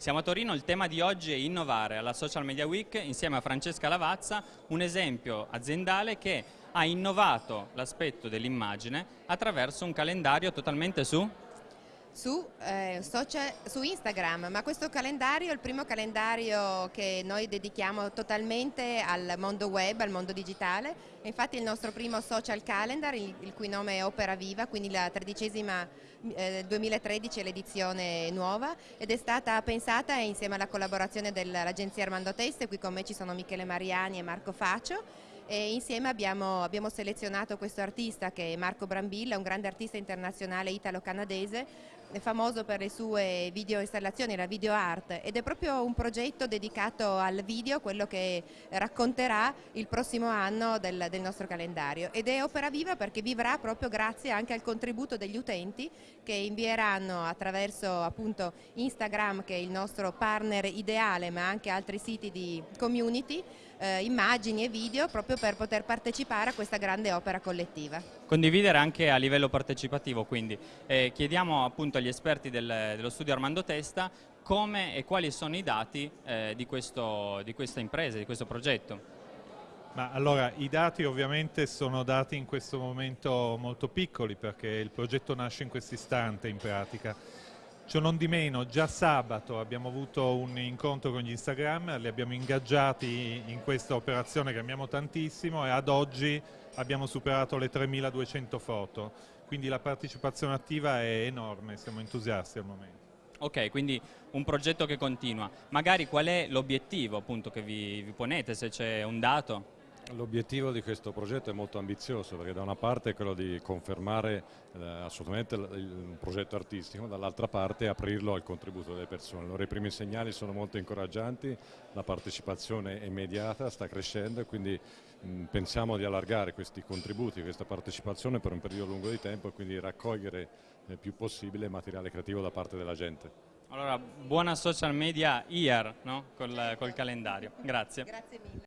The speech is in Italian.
Siamo a Torino, il tema di oggi è innovare. Alla Social Media Week insieme a Francesca Lavazza, un esempio aziendale che ha innovato l'aspetto dell'immagine attraverso un calendario totalmente su su, eh, social, su, Instagram, ma questo calendario è il primo calendario che noi dedichiamo totalmente al mondo web, al mondo digitale, infatti il nostro primo social calendar, il, il cui nome è Opera Viva, quindi la tredicesima eh, 2013 è l'edizione nuova ed è stata pensata insieme alla collaborazione dell'agenzia Armando Teste, qui con me ci sono Michele Mariani e Marco Faccio e insieme abbiamo, abbiamo, selezionato questo artista che è Marco Brambilla, un grande artista internazionale italo-canadese, famoso per le sue video installazioni, la video art ed è proprio un progetto dedicato al video, quello che racconterà il prossimo anno del, del nostro calendario ed è opera viva perché vivrà proprio grazie anche al contributo degli utenti che invieranno attraverso appunto Instagram che è il nostro partner ideale ma anche altri siti di community eh, immagini e video proprio per poter partecipare a questa grande opera collettiva. Condividere anche a livello partecipativo, quindi eh, chiediamo appunto agli esperti del, dello studio Armando Testa come e quali sono i dati eh, di, questo, di questa impresa, di questo progetto. Ma allora, i dati ovviamente sono dati in questo momento molto piccoli perché il progetto nasce in questo istante in pratica Ciò non di meno, già sabato abbiamo avuto un incontro con gli Instagram, li abbiamo ingaggiati in questa operazione che amiamo tantissimo e ad oggi abbiamo superato le 3200 foto, quindi la partecipazione attiva è enorme, siamo entusiasti al momento. Ok, quindi un progetto che continua. Magari qual è l'obiettivo che vi, vi ponete, se c'è un dato? L'obiettivo di questo progetto è molto ambizioso perché da una parte è quello di confermare eh, assolutamente il, il, progetto artistico, dall'altra parte aprirlo al contributo delle persone. Allora, I primi segnali sono molto incoraggianti, la partecipazione è immediata, sta crescendo e quindi mh, pensiamo di allargare questi contributi, questa partecipazione per un periodo lungo di tempo e quindi raccogliere il più possibile materiale creativo da parte della gente. Allora, buona social media year no? col, col calendario. Grazie. Grazie mille.